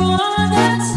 one that's